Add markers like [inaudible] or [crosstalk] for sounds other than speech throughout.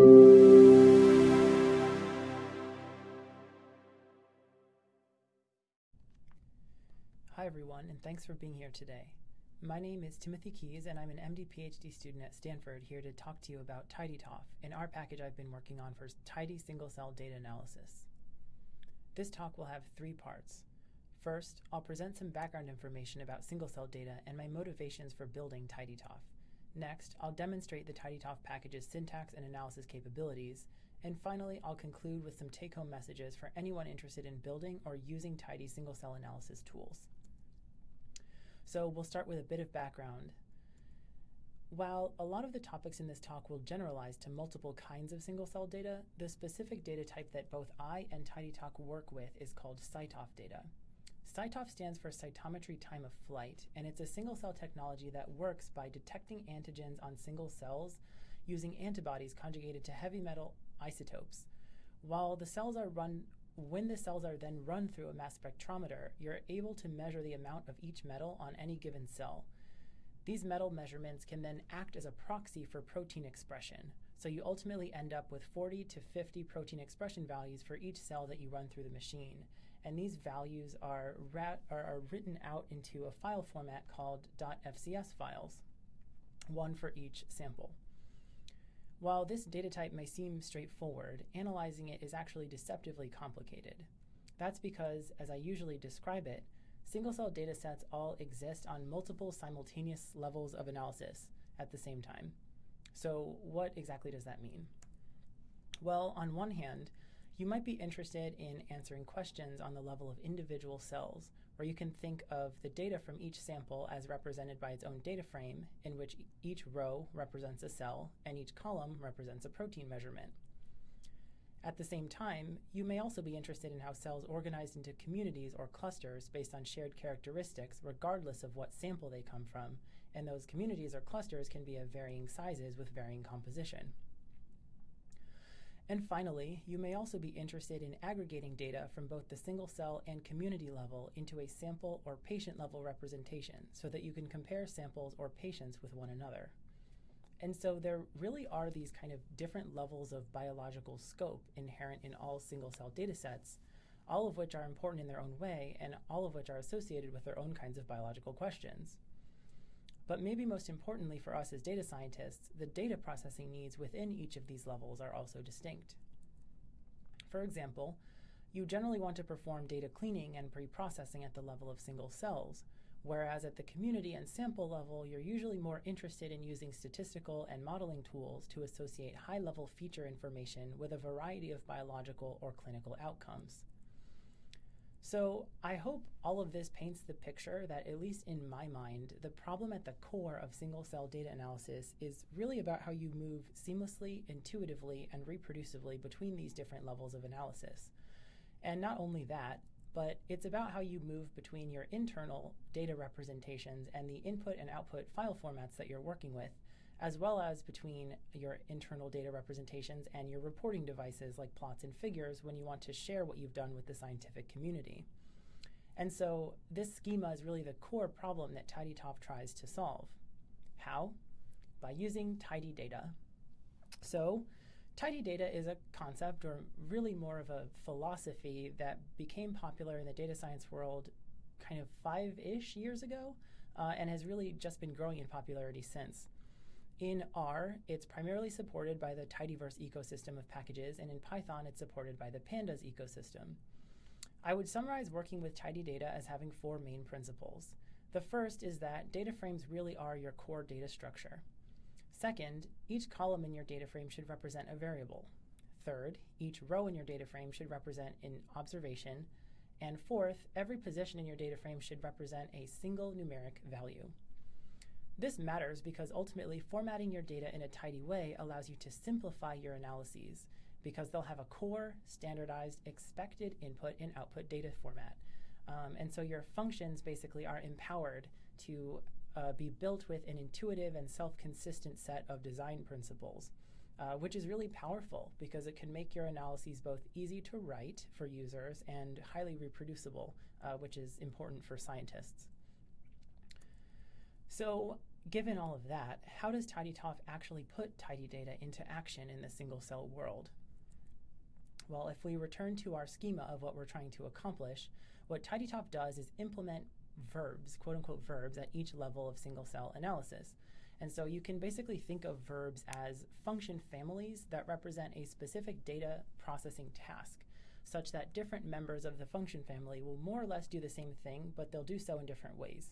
Hi everyone, and thanks for being here today. My name is Timothy Keyes, and I'm an MD PhD student at Stanford here to talk to you about TidyTOF, an R package I've been working on for tidy single-cell data analysis. This talk will have three parts. First, I'll present some background information about single-cell data and my motivations for building TidyTOF. Next, I'll demonstrate the TidyTOF package's syntax and analysis capabilities, and finally, I'll conclude with some take-home messages for anyone interested in building or using tidy single-cell analysis tools. So we'll start with a bit of background. While a lot of the topics in this talk will generalize to multiple kinds of single-cell data, the specific data type that both I and TidyTOF work with is called CyTOF data. CyTOF stands for cytometry time of flight, and it's a single-cell technology that works by detecting antigens on single cells using antibodies conjugated to heavy metal isotopes. While the cells are run when the cells are then run through a mass spectrometer, you're able to measure the amount of each metal on any given cell. These metal measurements can then act as a proxy for protein expression. So you ultimately end up with 40 to 50 protein expression values for each cell that you run through the machine. And these values are, are, are written out into a file format called .fcs files, one for each sample. While this data type may seem straightforward, analyzing it is actually deceptively complicated. That's because, as I usually describe it, single-cell data sets all exist on multiple simultaneous levels of analysis at the same time. So what exactly does that mean? Well, on one hand, you might be interested in answering questions on the level of individual cells, where you can think of the data from each sample as represented by its own data frame, in which each row represents a cell and each column represents a protein measurement. At the same time, you may also be interested in how cells organized into communities or clusters based on shared characteristics regardless of what sample they come from, and those communities or clusters can be of varying sizes with varying composition. And finally, you may also be interested in aggregating data from both the single cell and community level into a sample or patient level representation so that you can compare samples or patients with one another. And so there really are these kind of different levels of biological scope inherent in all single cell data sets, all of which are important in their own way and all of which are associated with their own kinds of biological questions. But maybe most importantly for us as data scientists, the data processing needs within each of these levels are also distinct. For example, you generally want to perform data cleaning and pre-processing at the level of single cells, whereas at the community and sample level, you're usually more interested in using statistical and modeling tools to associate high-level feature information with a variety of biological or clinical outcomes. So I hope all of this paints the picture that, at least in my mind, the problem at the core of single-cell data analysis is really about how you move seamlessly, intuitively, and reproducibly between these different levels of analysis. And not only that, but it's about how you move between your internal data representations and the input and output file formats that you're working with as well as between your internal data representations and your reporting devices like plots and figures when you want to share what you've done with the scientific community. And so this schema is really the core problem that TidyTOF tries to solve. How? By using tidy data. So tidy data is a concept or really more of a philosophy that became popular in the data science world kind of five-ish years ago uh, and has really just been growing in popularity since. In R, it's primarily supported by the tidyverse ecosystem of packages, and in Python, it's supported by the pandas ecosystem. I would summarize working with tidy data as having four main principles. The first is that data frames really are your core data structure. Second, each column in your data frame should represent a variable. Third, each row in your data frame should represent an observation. And fourth, every position in your data frame should represent a single numeric value. This matters because ultimately formatting your data in a tidy way allows you to simplify your analyses because they'll have a core, standardized, expected input and output data format. Um, and so your functions basically are empowered to uh, be built with an intuitive and self-consistent set of design principles, uh, which is really powerful because it can make your analyses both easy to write for users and highly reproducible, uh, which is important for scientists. So given all of that, how does tidytof actually put tidy data into action in the single cell world? Well, if we return to our schema of what we're trying to accomplish, what tidytof does is implement verbs, quote unquote verbs, at each level of single cell analysis. And so you can basically think of verbs as function families that represent a specific data processing task, such that different members of the function family will more or less do the same thing, but they'll do so in different ways.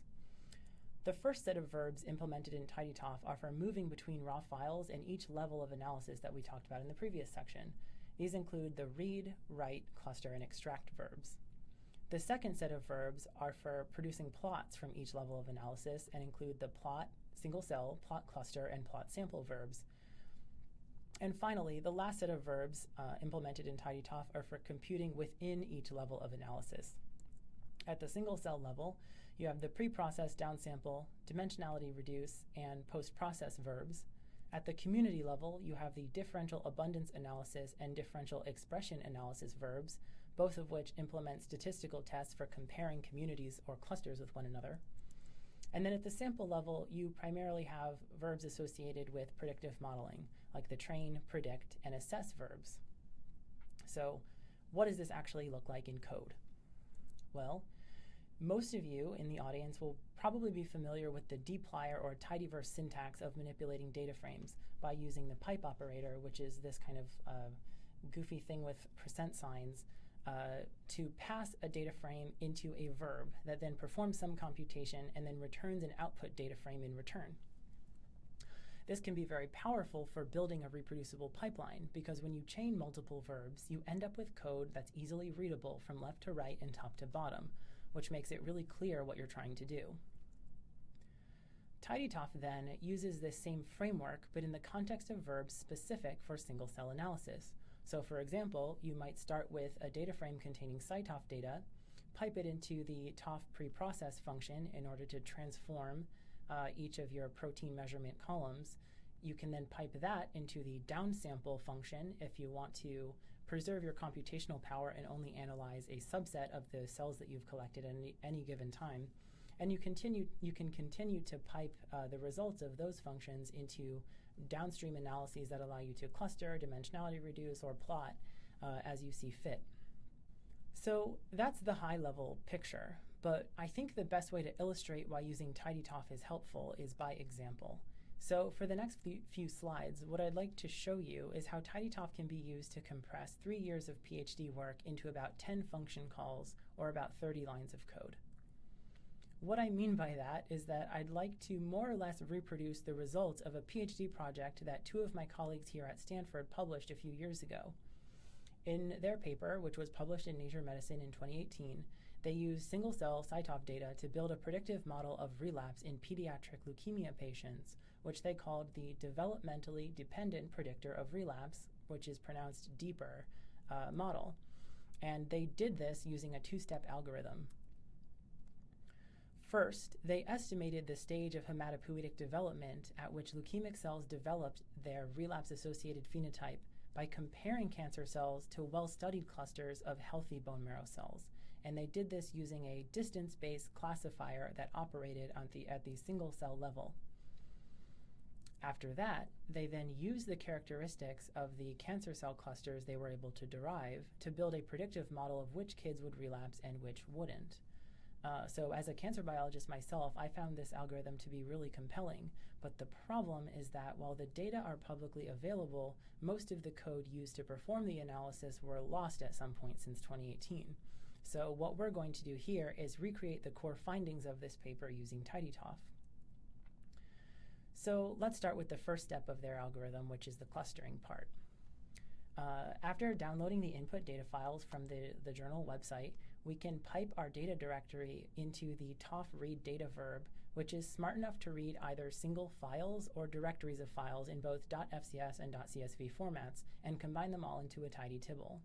The first set of verbs implemented in tidytof are for moving between raw files and each level of analysis that we talked about in the previous section. These include the read, write, cluster, and extract verbs. The second set of verbs are for producing plots from each level of analysis and include the plot, single cell, plot cluster, and plot sample verbs. And finally, the last set of verbs uh, implemented in tidytof are for computing within each level of analysis. At the single cell level, you have the pre-process downsample, dimensionality reduce, and post-process verbs. At the community level, you have the differential abundance analysis and differential expression analysis verbs, both of which implement statistical tests for comparing communities or clusters with one another. And then at the sample level, you primarily have verbs associated with predictive modeling, like the train, predict, and assess verbs. So what does this actually look like in code? Well, most of you in the audience will probably be familiar with the dplyr or tidyverse syntax of manipulating data frames by using the pipe operator, which is this kind of uh, goofy thing with percent signs uh, to pass a data frame into a verb that then performs some computation and then returns an output data frame in return. This can be very powerful for building a reproducible pipeline because when you chain multiple verbs, you end up with code that's easily readable from left to right and top to bottom, which makes it really clear what you're trying to do. tidytof then uses this same framework, but in the context of verbs specific for single cell analysis. So for example, you might start with a data frame containing CyTOF data, pipe it into the TOF preprocess function in order to transform uh, each of your protein measurement columns. You can then pipe that into the downsample function if you want to preserve your computational power and only analyze a subset of the cells that you've collected at any, any given time. And you continue you can continue to pipe uh, the results of those functions into downstream analyses that allow you to cluster, dimensionality reduce, or plot uh, as you see fit. So that's the high level picture, but I think the best way to illustrate why using tidytof is helpful is by example. So for the next few slides, what I'd like to show you is how tidytof can be used to compress three years of PhD work into about 10 function calls or about 30 lines of code. What I mean by that is that I'd like to more or less reproduce the results of a PhD project that two of my colleagues here at Stanford published a few years ago. In their paper, which was published in Nature Medicine in 2018, they used single-cell CyTOF data to build a predictive model of relapse in pediatric leukemia patients, which they called the developmentally dependent predictor of relapse, which is pronounced deeper, uh, model. And they did this using a two-step algorithm. First, they estimated the stage of hematopoietic development at which leukemic cells developed their relapse-associated phenotype by comparing cancer cells to well-studied clusters of healthy bone marrow cells. And they did this using a distance-based classifier that operated the, at the single-cell level. After that, they then used the characteristics of the cancer cell clusters they were able to derive to build a predictive model of which kids would relapse and which wouldn't. Uh, so as a cancer biologist myself, I found this algorithm to be really compelling. But the problem is that while the data are publicly available, most of the code used to perform the analysis were lost at some point since 2018. So what we're going to do here is recreate the core findings of this paper using TidyTOF. So let's start with the first step of their algorithm, which is the clustering part. Uh, after downloading the input data files from the, the journal website, we can pipe our data directory into the tof read data verb, which is smart enough to read either single files or directories of files in both .fcs and .csv formats and combine them all into a tidy tibble.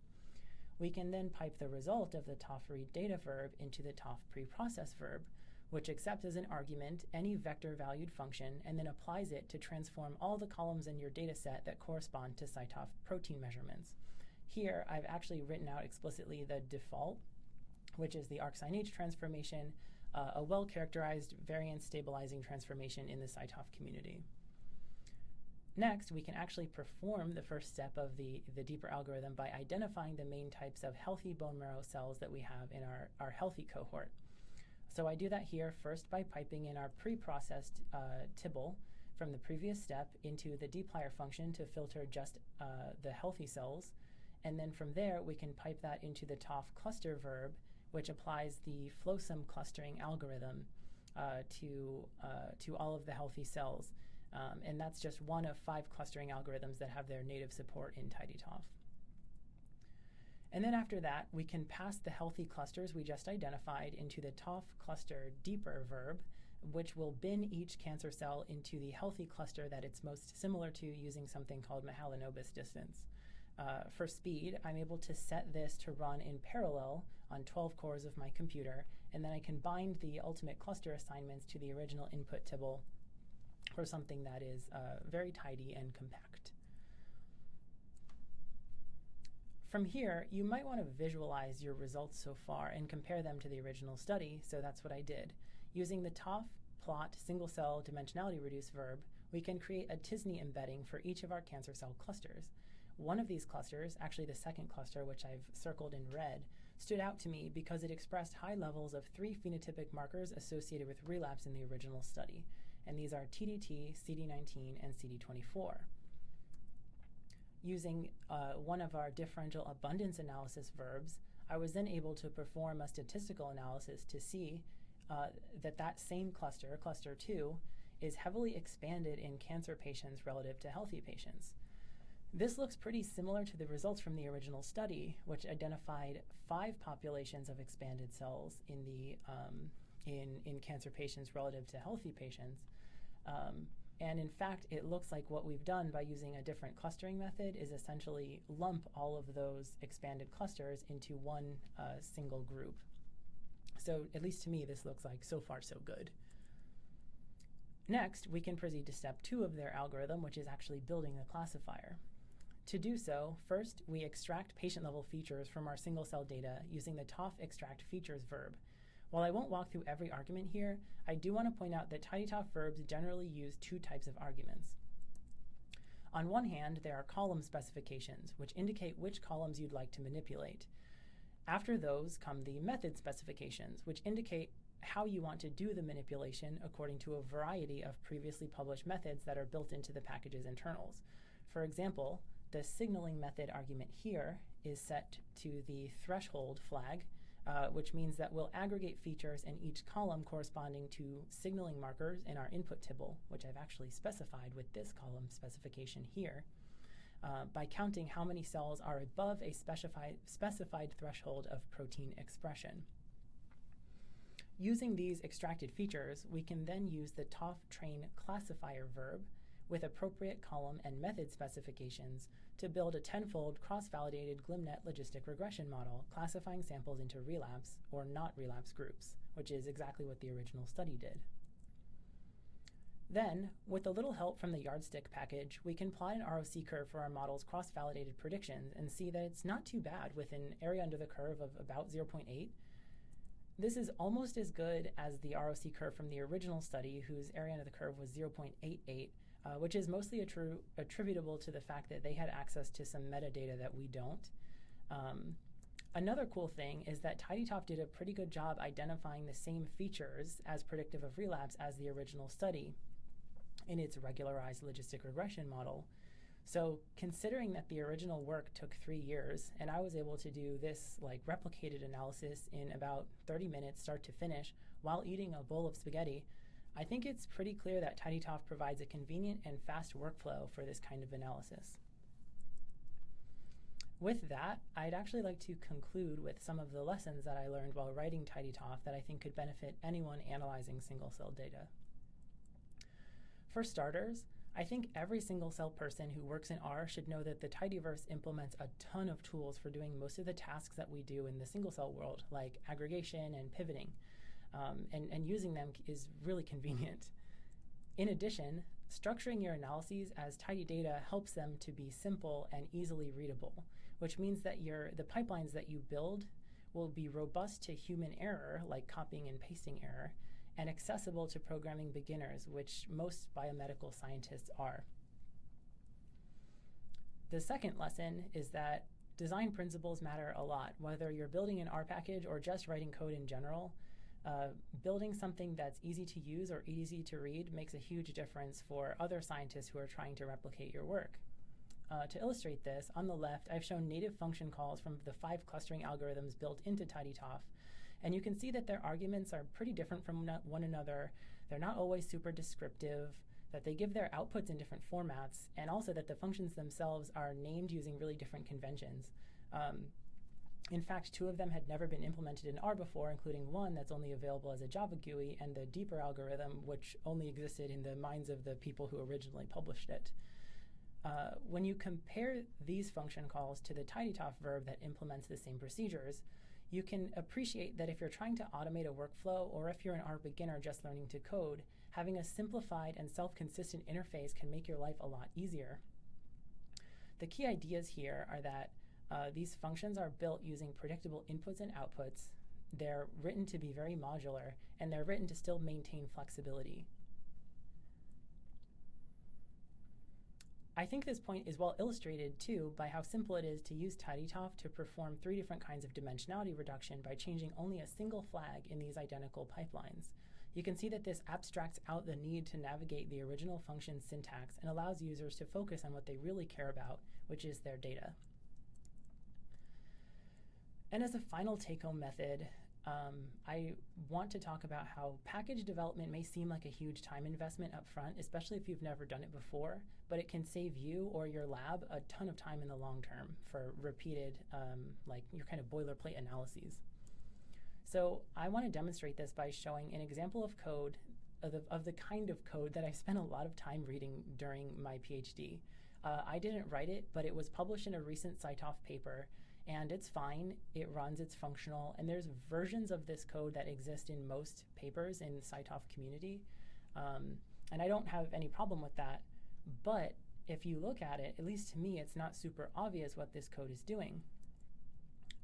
We can then pipe the result of the tof read data verb into the tof preprocess verb, which accepts as an argument any vector valued function and then applies it to transform all the columns in your data set that correspond to CyTOF protein measurements. Here, I've actually written out explicitly the default which is the arcsinh transformation, uh, a well-characterized variance stabilizing transformation in the CyTOF community. Next, we can actually perform the first step of the, the deeper algorithm by identifying the main types of healthy bone marrow cells that we have in our, our healthy cohort. So I do that here first by piping in our pre-processed uh, tibble from the previous step into the dplyr function to filter just uh, the healthy cells. And then from there, we can pipe that into the TOF cluster verb, which applies the FlowSOM clustering algorithm uh, to, uh, to all of the healthy cells. Um, and that's just one of five clustering algorithms that have their native support in tidytof. And then after that, we can pass the healthy clusters we just identified into the TOF cluster deeper verb, which will bin each cancer cell into the healthy cluster that it's most similar to using something called Mahalanobis distance. Uh, for speed, I'm able to set this to run in parallel on 12 cores of my computer, and then I can bind the ultimate cluster assignments to the original input tibble for something that is uh, very tidy and compact. From here, you might want to visualize your results so far and compare them to the original study, so that's what I did. Using the TOF plot single cell dimensionality reduce verb, we can create a t-SNE embedding for each of our cancer cell clusters. One of these clusters, actually the second cluster, which I've circled in red, stood out to me because it expressed high levels of three phenotypic markers associated with relapse in the original study and these are TDT, CD19, and CD24. Using uh, one of our differential abundance analysis verbs, I was then able to perform a statistical analysis to see uh, that that same cluster, cluster 2, is heavily expanded in cancer patients relative to healthy patients. This looks pretty similar to the results from the original study, which identified five populations of expanded cells in the um, in, in cancer patients relative to healthy patients. Um, and in fact, it looks like what we've done by using a different clustering method is essentially lump all of those expanded clusters into one uh, single group. So at least to me, this looks like so far so good. Next, we can proceed to step two of their algorithm, which is actually building the classifier. To do so, first, we extract patient-level features from our single-cell data using the TOF extract features verb. While I won't walk through every argument here, I do want to point out that tidytof verbs generally use two types of arguments. On one hand, there are column specifications, which indicate which columns you'd like to manipulate. After those come the method specifications, which indicate how you want to do the manipulation according to a variety of previously published methods that are built into the package's internals. For example, the signaling method argument here is set to the threshold flag, uh, which means that we'll aggregate features in each column corresponding to signaling markers in our input tibble, which I've actually specified with this column specification here, uh, by counting how many cells are above a specified, specified threshold of protein expression. Using these extracted features, we can then use the TOF train classifier verb with appropriate column and method specifications to build a tenfold cross-validated glmnet logistic regression model classifying samples into relapse or not relapse groups, which is exactly what the original study did. Then, with a little help from the yardstick package, we can plot an ROC curve for our model's cross-validated predictions and see that it's not too bad with an area under the curve of about 0.8. This is almost as good as the ROC curve from the original study, whose area under the curve was 0.88, uh, which is mostly attri attributable to the fact that they had access to some metadata that we don't. Um, another cool thing is that tidytof did a pretty good job identifying the same features as predictive of relapse as the original study in its regularized logistic regression model. So considering that the original work took three years and I was able to do this like replicated analysis in about 30 minutes start to finish while eating a bowl of spaghetti, I think it's pretty clear that tidytof provides a convenient and fast workflow for this kind of analysis. With that, I'd actually like to conclude with some of the lessons that I learned while writing tidytof that I think could benefit anyone analyzing single-cell data. For starters, I think every single-cell person who works in R should know that the tidyverse implements a ton of tools for doing most of the tasks that we do in the single-cell world, like aggregation and pivoting um, and, and using them is really convenient. In addition, structuring your analyses as tidy data helps them to be simple and easily readable, which means that your, the pipelines that you build will be robust to human error, like copying and pasting error, and accessible to programming beginners, which most biomedical scientists are. The second lesson is that design principles matter a lot. Whether you're building an R package or just writing code in general, uh, building something that's easy to use or easy to read makes a huge difference for other scientists who are trying to replicate your work. Uh, to illustrate this, on the left, I've shown native function calls from the five clustering algorithms built into TidyTOF. And you can see that their arguments are pretty different from one another. They're not always super descriptive, that they give their outputs in different formats, and also that the functions themselves are named using really different conventions. Um, in fact, two of them had never been implemented in R before, including one that's only available as a Java GUI and the deeper algorithm, which only existed in the minds of the people who originally published it. Uh, when you compare these function calls to the TidyTOF verb that implements the same procedures, you can appreciate that if you're trying to automate a workflow or if you're an R beginner just learning to code, having a simplified and self-consistent interface can make your life a lot easier. The key ideas here are that uh, these functions are built using predictable inputs and outputs. They're written to be very modular, and they're written to still maintain flexibility. I think this point is well illustrated too by how simple it is to use TidyTOF to perform three different kinds of dimensionality reduction by changing only a single flag in these identical pipelines. You can see that this abstracts out the need to navigate the original function syntax and allows users to focus on what they really care about, which is their data. And as a final take-home method, um, I want to talk about how package development may seem like a huge time investment up front, especially if you've never done it before, but it can save you or your lab a ton of time in the long term for repeated, um, like your kind of boilerplate analyses. So I want to demonstrate this by showing an example of code, of the, of the kind of code that I spent a lot of time reading during my PhD. Uh, I didn't write it, but it was published in a recent CyTOF paper and it's fine. It runs, it's functional, and there's versions of this code that exist in most papers in the CyTOF community. Um, and I don't have any problem with that. But if you look at it, at least to me, it's not super obvious what this code is doing.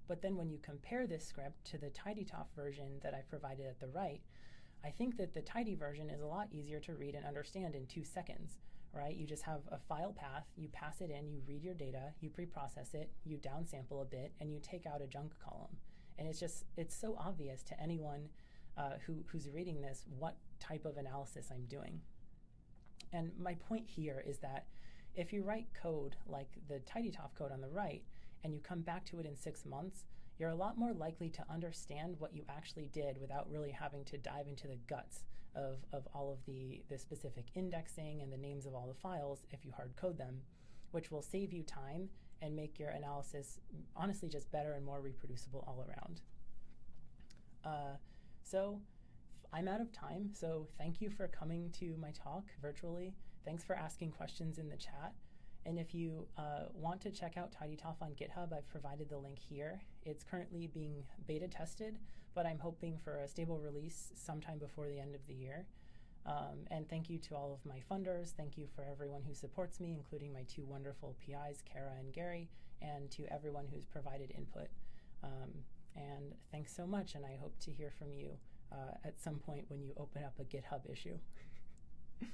But then when you compare this script to the TidyTOF version that I provided at the right, I think that the tidy version is a lot easier to read and understand in two seconds right? You just have a file path, you pass it in, you read your data, you pre-process it, you downsample a bit, and you take out a junk column. And it's just, it's so obvious to anyone uh, who, who's reading this what type of analysis I'm doing. And my point here is that if you write code like the TidyTOF code on the right, and you come back to it in six months, you're a lot more likely to understand what you actually did without really having to dive into the guts of, of all of the, the specific indexing and the names of all the files if you hard code them, which will save you time and make your analysis honestly just better and more reproducible all around. Uh, so I'm out of time, so thank you for coming to my talk virtually. Thanks for asking questions in the chat. And if you uh, want to check out TidyTOF on GitHub, I've provided the link here. It's currently being beta tested, but I'm hoping for a stable release sometime before the end of the year. Um, and thank you to all of my funders. Thank you for everyone who supports me, including my two wonderful PIs, Kara and Garry, and to everyone who's provided input. Um, and thanks so much, and I hope to hear from you uh, at some point when you open up a GitHub issue. [laughs]